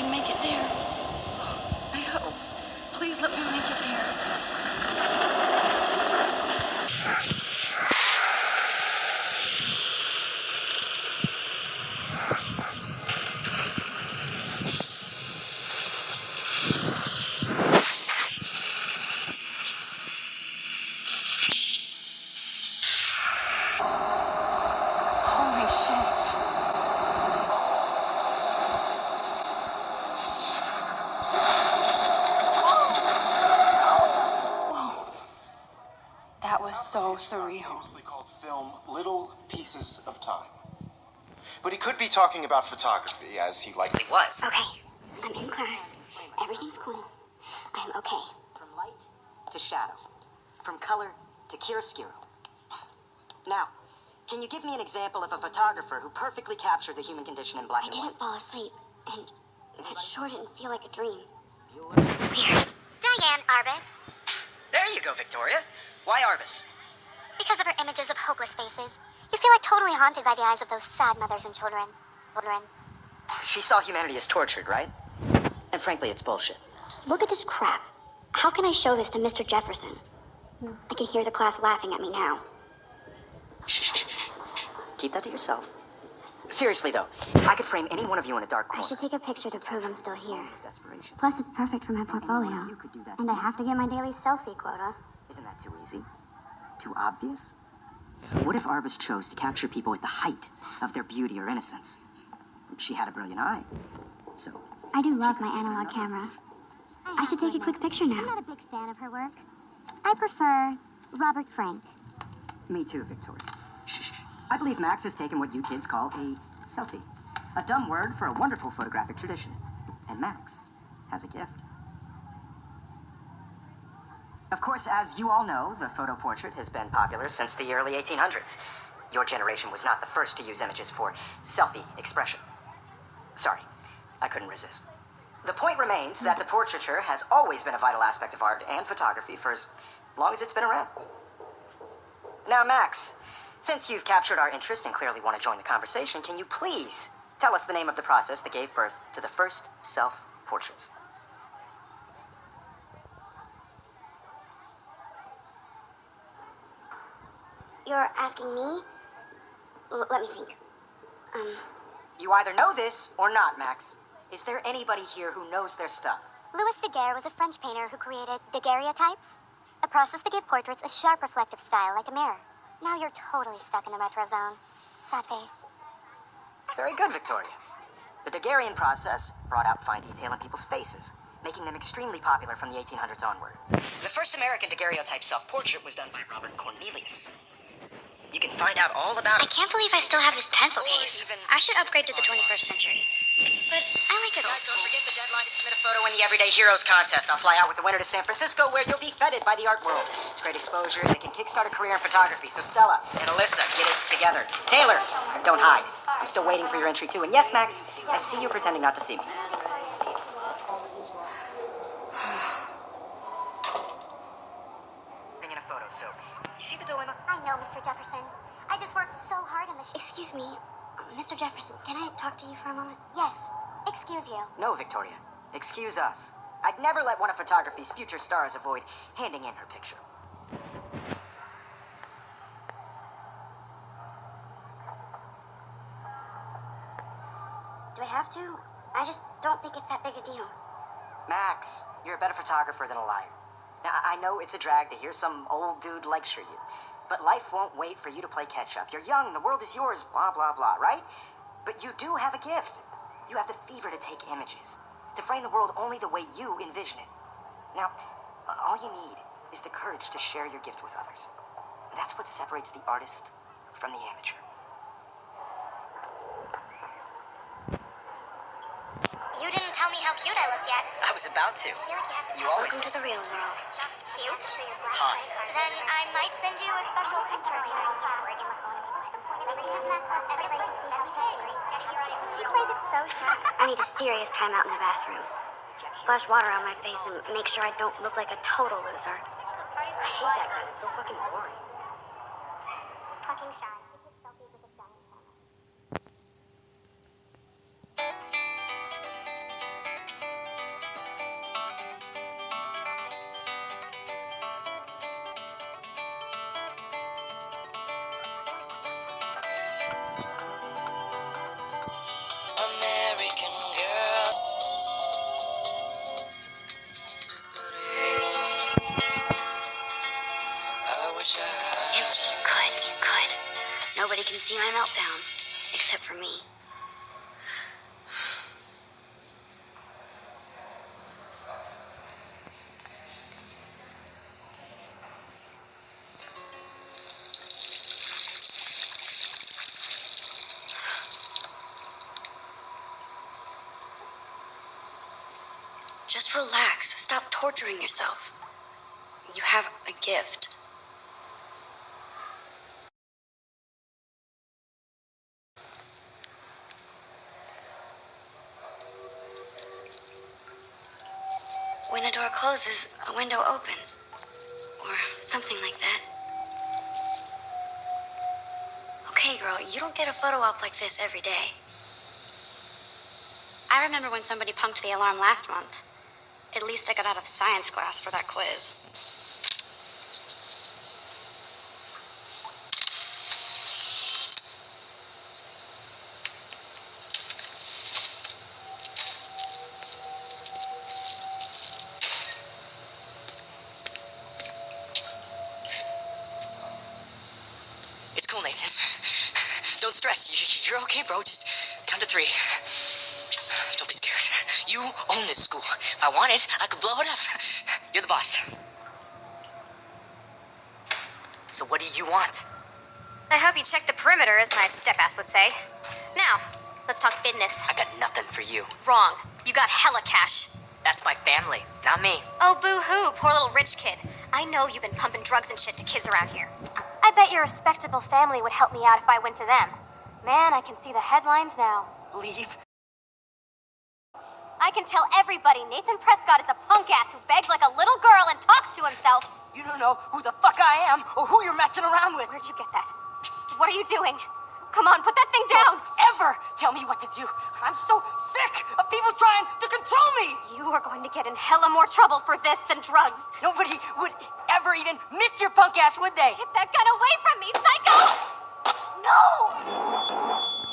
can make it there. I hope. Please let me make it there. Holy shit. Whoa. That was so surreal. Famously called film Little Pieces of Time. But he could be talking about photography, as he likely was. Okay, I'm in class. Everything's cool. I'm okay. From light to shadow, from color to chiaroscuro. Now, can you give me an example of a photographer who perfectly captured the human condition in black I and white? I didn't fall asleep, and that sure didn't feel like a dream. Bueller? Weird. Diane Arbus. There you go, Victoria. Why Arbus? Because of her images of hopeless faces, you feel like totally haunted by the eyes of those sad mothers and children. Children. She saw humanity as tortured, right? And frankly, it's bullshit. Look at this crap. How can I show this to Mr. Jefferson? I can hear the class laughing at me now. Shh, shh, shh. Keep that to yourself. Seriously, though, I could frame any one of you in a dark corner. I should take a picture to prove I'm still here. Plus, it's perfect for my portfolio. You could do that And I have to get my daily selfie quota. Isn't that too easy? Too obvious? What if Arbus chose to capture people at the height of their beauty or innocence? She had a brilliant eye. So, I do love my analog camera. I should take a quick picture now. I'm not a big fan of her work. I prefer Robert Frank. me too, Victoria. Shh, shh. I believe Max has taken what you kids call a selfie. A dumb word for a wonderful photographic tradition. And Max has a gift. Of course, as you all know, the photo portrait has been popular since the early 1800s. Your generation was not the first to use images for selfie expression. Sorry, I couldn't resist. The point remains that the portraiture has always been a vital aspect of art and photography for as long as it's been around. Now, Max, since you've captured our interest and clearly want to join the conversation, can you please tell us the name of the process that gave birth to the first self You're asking me? L- let me think. Um, You either know this or not, Max. Is there anybody here who knows their stuff? Louis Daguerre was a French painter who created daguerreotypes, a process that gave portraits a sharp reflective style like a mirror. Now you're totally stuck in the retro zone. Sad face. Very good, Victoria. The Daguerrean process brought out fine detail in people's faces, making them extremely popular from the 1800s onward. The first American daguerreotype self-portrait was done by Robert Cornelius. You can find out all about I it. can't believe I still have his pencil case. I should upgrade to the 21st century. But I like it old don't forget the deadline to submit a photo in the Everyday Heroes contest. I'll fly out with the winner to San Francisco, where you'll be feted by the art world. It's great exposure, and it can kickstart a career in photography. So Stella and Alyssa, get it together. Taylor, don't hide. I'm still waiting for your entry too. And yes, Max, I see you pretending not to see me. Bring in a photo. So, see the dilemma? I know, Mr. Jefferson. I just worked so hard on this. Excuse me, Mr. Jefferson, can I talk to you for a moment? Yes. Excuse you. No, Victoria. Excuse us. I'd never let one of photography's future stars avoid handing in her picture. Do I have to? I just don't think it's that big a deal. Max, you're a better photographer than a liar. Now, I know it's a drag to hear some old dude lecture you, but life won't wait for you to play catch up. You're young, the world is yours, blah, blah, blah, right? But you do have a gift. You have the fever to take images, to frame the world only the way you envision it. Now, all you need is the courage to share your gift with others. That's what separates the artist from the amateur. You didn't tell me how cute I looked yet. I was about to. I feel like you have to You always Welcome to the real world. Just cute. Hot. Then I might send you a special picture of you. She plays it so sharp. I need a serious timeout in the bathroom. Splash water on my face and make sure I don't look like a total loser. I hate that class. It's so fucking boring. Fucking shy. except for me. Just relax. Stop torturing yourself. You have a gift. When a door closes, a window opens. Or something like that. Okay, girl, you don't get a photo op like this every day. I remember when somebody punked the alarm last month. At least I got out of science class for that quiz. Don't stress. You- You're okay, bro. Just count to three. Don't be scared. You own this school. If I wanted, I could blow it up. You're the boss. So what do you want? I hope you checked the perimeter, as my step-ass would say. Now, let's talk business. I got nothing for you. Wrong. You got hella cash. That's my family, not me. Oh, boo-hoo, poor little rich kid. I know you've been pumping drugs and shit to kids around here. I bet your respectable family would help me out if I went to them. Man, I can see the headlines now. Leave. I can tell everybody Nathan Prescott is a punk ass who begs like a little girl and talks to himself. You don't know who the fuck I am or who you're messing around with. Where'd you get that? What are you doing? Come on, put that thing down! Don't ever tell me what to do. I'm so sick of people trying to control me. You are going to get in hella more trouble for this than drugs. Nobody would ever even miss your punk ass, would they? Get that gun away from me, psycho! No!